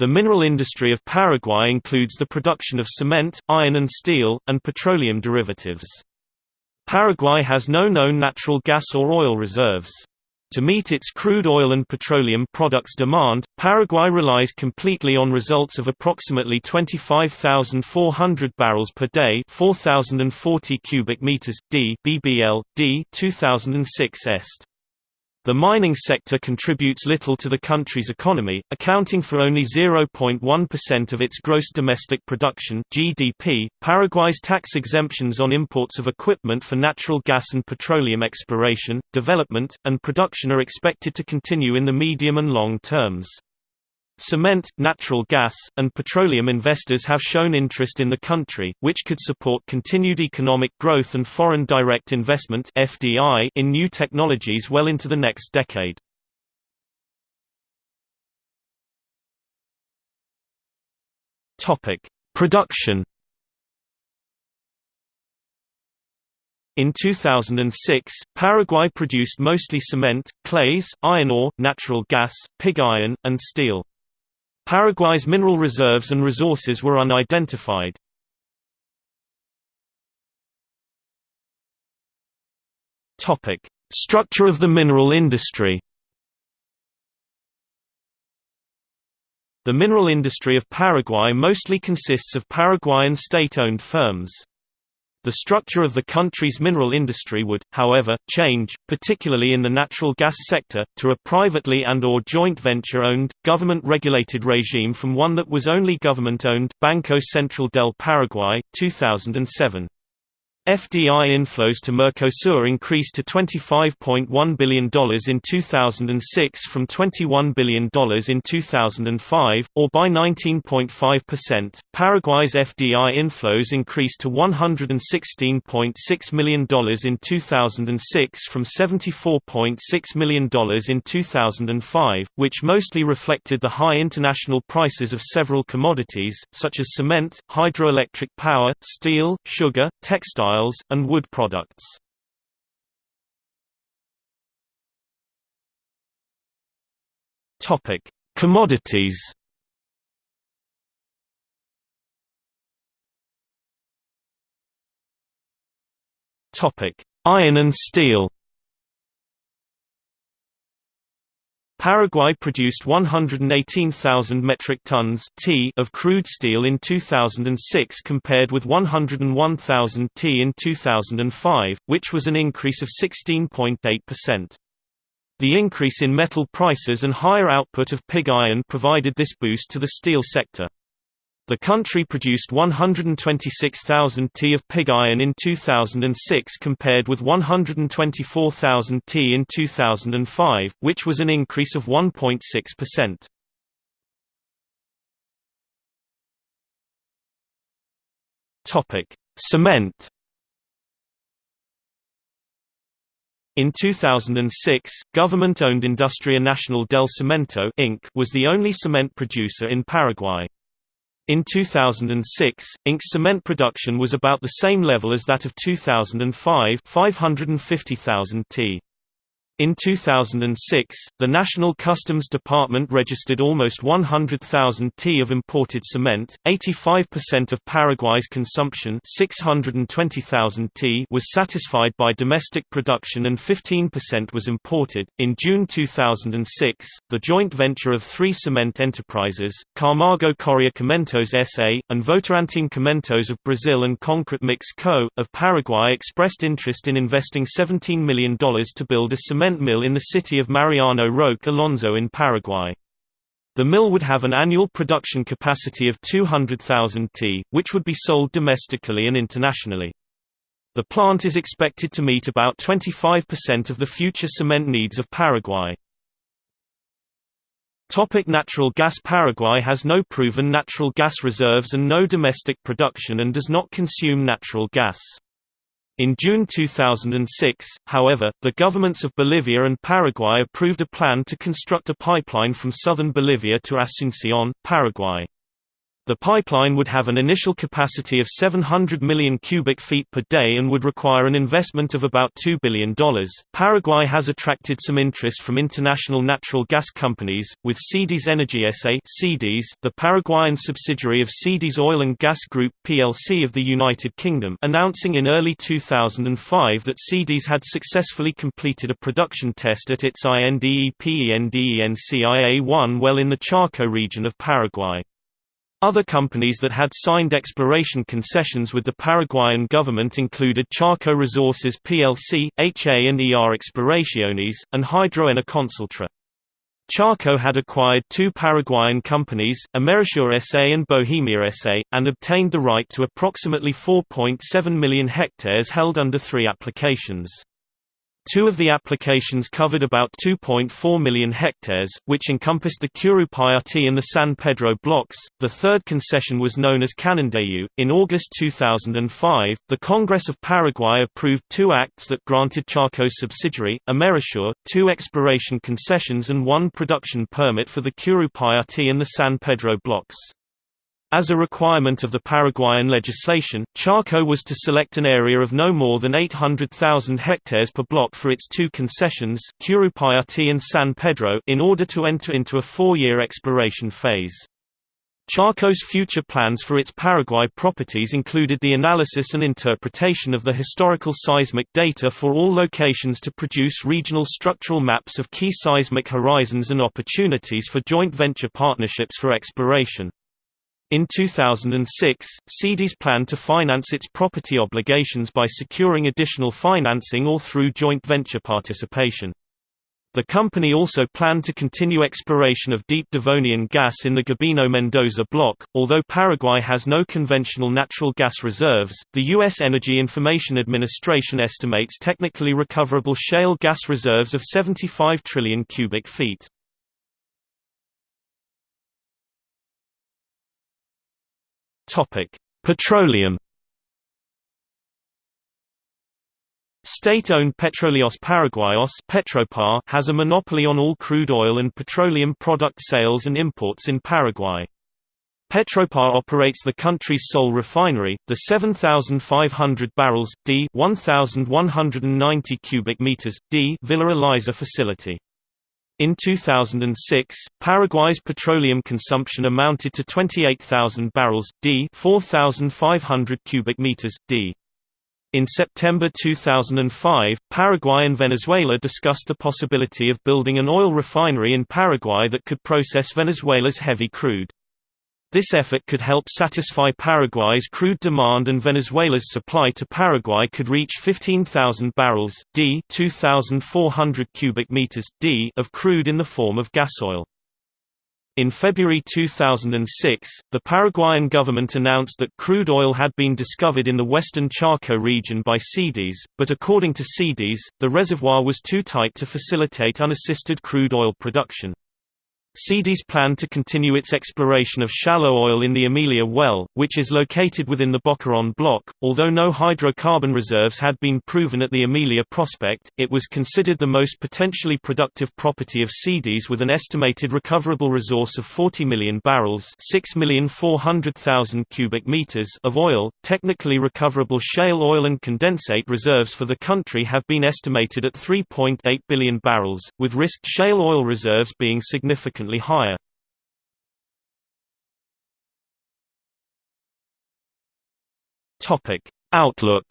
The mineral industry of Paraguay includes the production of cement, iron and steel, and petroleum derivatives. Paraguay has no known natural gas or oil reserves. To meet its crude oil and petroleum products demand, Paraguay relies completely on results of approximately 25,400 barrels per day 4,040 cubic meters, d BBL, d 2006 est. The mining sector contributes little to the country's economy, accounting for only 0.1% of its gross domestic production (GDP). Paraguay's tax exemptions on imports of equipment for natural gas and petroleum exploration, development, and production are expected to continue in the medium and long terms. Cement, natural gas, and petroleum investors have shown interest in the country, which could support continued economic growth and foreign direct investment (FDI) in new technologies well into the next decade. Topic: Production. In 2006, Paraguay produced mostly cement, clays, iron ore, natural gas, pig iron, and steel. Paraguay's mineral reserves and resources were unidentified. Topic: Structure of the mineral industry. The mineral industry of Paraguay mostly consists of Paraguayan state-owned firms. The structure of the country's mineral industry would, however, change, particularly in the natural gas sector, to a privately and or joint venture-owned, government-regulated regime from one that was only government-owned Banco Central del Paraguay, 2007. FDI inflows to Mercosur increased to $25.1 billion in 2006 from $21 billion in 2005, or by 19.5%. Paraguay's FDI inflows increased to $116.6 million in 2006 from $74.6 million in 2005, which mostly reflected the high international prices of several commodities, such as cement, hydroelectric power, steel, sugar, textiles, textiles, and wood products. Topic: Commodities. Topic: Iron and steel. Paraguay produced 118,000 metric tons t of crude steel in 2006 compared with 101,000 t in 2005, which was an increase of 16.8%. The increase in metal prices and higher output of pig iron provided this boost to the steel sector. The country produced 126,000 t of pig iron in 2006 compared with 124,000 t in 2005, which was an increase of 1.6%. Topic: Cement. In 2006, government-owned Industria Nacional del Cemento Inc. was the only cement producer in Paraguay. In 2006, Inc. cement production was about the same level as that of 2005 550,000 t. In 2006, the National Customs Department registered almost 100,000 t of imported cement. 85% of Paraguay's consumption, 620,000 t, was satisfied by domestic production and 15% was imported. In June 2006, the joint venture of three cement enterprises, Camargo Correa Cimentos SA, and Votorantim Cimentos of Brazil and Concrete Mix Co. of Paraguay expressed interest in investing $17 million to build a cement cement mill in the city of Mariano Roque Alonso in Paraguay. The mill would have an annual production capacity of 200,000 t, which would be sold domestically and internationally. The plant is expected to meet about 25% of the future cement needs of Paraguay. Topic natural gas Paraguay has no proven natural gas reserves and no domestic production and does not consume natural gas. In June 2006, however, the governments of Bolivia and Paraguay approved a plan to construct a pipeline from southern Bolivia to Asunción, Paraguay. The pipeline would have an initial capacity of 700 million cubic feet per day and would require an investment of about $2 billion. Paraguay has attracted some interest from international natural gas companies, with Cedes Energy SA Cedes, the Paraguayan subsidiary of Cedes Oil and Gas Group plc of the United Kingdom, announcing in early 2005 that Cedes had successfully completed a production test at its INDEPENDENCIA-1 well in the Chaco region of Paraguay. Other companies that had signed exploration concessions with the Paraguayan government included Chaco Resources plc, HA&ER Exploraciones, and Hydroena Consultra. Chaco had acquired two Paraguayan companies, Amerisur SA and Bohemia SA, and obtained the right to approximately 4.7 million hectares held under three applications. Two of the applications covered about 2.4 million hectares, which encompassed the Curupayati and the San Pedro blocks. The third concession was known as Canindeyú. In August 2005, the Congress of Paraguay approved two acts that granted Chaco's subsidiary, Amerisur, two exploration concessions and one production permit for the Curupayati and the San Pedro blocks. As a requirement of the Paraguayan legislation, Chaco was to select an area of no more than 800,000 hectares per block for its two concessions and San Pedro in order to enter into a four-year exploration phase. Chaco's future plans for its Paraguay properties included the analysis and interpretation of the historical seismic data for all locations to produce regional structural maps of key seismic horizons and opportunities for joint venture partnerships for exploration. In 2006, Cedes planned to finance its property obligations by securing additional financing or through joint venture participation. The company also planned to continue exploration of deep Devonian gas in the Gabino-Mendoza block. Although Paraguay has no conventional natural gas reserves, the U.S. Energy Information Administration estimates technically recoverable shale gas reserves of 75 trillion cubic feet. Topic: Petroleum. State-owned Petróleos Paraguayos Petropar has a monopoly on all crude oil and petroleum product sales and imports in Paraguay. Petropar operates the country's sole refinery, the 7,500 barrels d 1,190 cubic meters d Villa Elisa facility. In 2006, Paraguay's petroleum consumption amounted to 28,000 barrels d 4,500 cubic meters d. In September 2005, Paraguay and Venezuela discussed the possibility of building an oil refinery in Paraguay that could process Venezuela's heavy crude. This effort could help satisfy Paraguay's crude demand and Venezuela's supply to Paraguay could reach 15,000 barrels d 2,400 cubic meters d of crude in the form of gasoil. In February 2006, the Paraguayan government announced that crude oil had been discovered in the western Chaco region by Cedes, but according to Cedes, the reservoir was too tight to facilitate unassisted crude oil production. Cedes planned to continue its exploration of shallow oil in the Amelia well, which is located within the Boquerón block. Although no hydrocarbon reserves had been proven at the Amelia prospect, it was considered the most potentially productive property of Cedes with an estimated recoverable resource of 40 million barrels, 6,400,000 cubic meters of oil. Technically recoverable shale oil and condensate reserves for the country have been estimated at 3.8 billion barrels, with risked shale oil reserves being significant significantly higher. Topic: Outlook.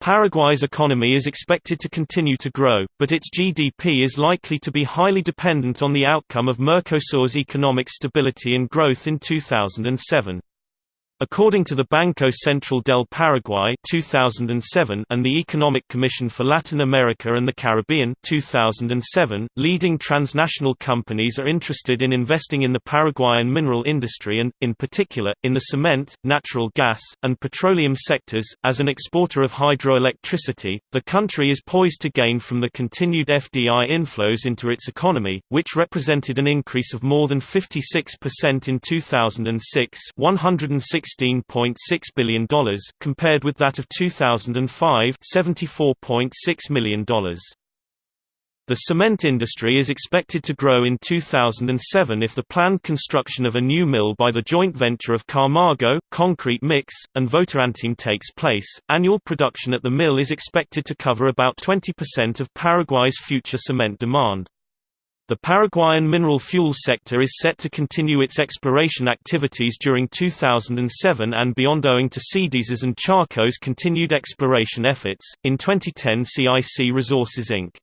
Paraguay's economy is expected to continue to grow, but its GDP is likely to be highly dependent on the outcome of Mercosur's economic stability and growth in 2007. According to the Banco Central del Paraguay 2007 and the Economic Commission for Latin America and the Caribbean 2007, leading transnational companies are interested in investing in the Paraguayan mineral industry and, in particular, in the cement, natural gas, and petroleum sectors. As an exporter of hydroelectricity, the country is poised to gain from the continued FDI inflows into its economy, which represented an increase of more than 56% in 2006 106 $16.6 billion, compared with that of 2005 $74.6 million. The cement industry is expected to grow in 2007 if the planned construction of a new mill by the joint venture of Camargo, Concrete Mix, and Votorantim takes place. Annual production at the mill is expected to cover about 20% of Paraguay's future cement demand. The Paraguayan mineral fuel sector is set to continue its exploration activities during 2007 and beyond owing to CDESA's and Chaco's continued exploration efforts. In 2010, CIC Resources Inc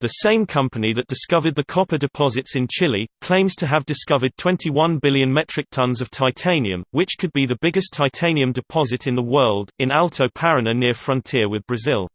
the same company that discovered the copper deposits in Chile, claims to have discovered 21 billion metric tons of titanium, which could be the biggest titanium deposit in the world, in Alto Paraná near frontier with Brazil.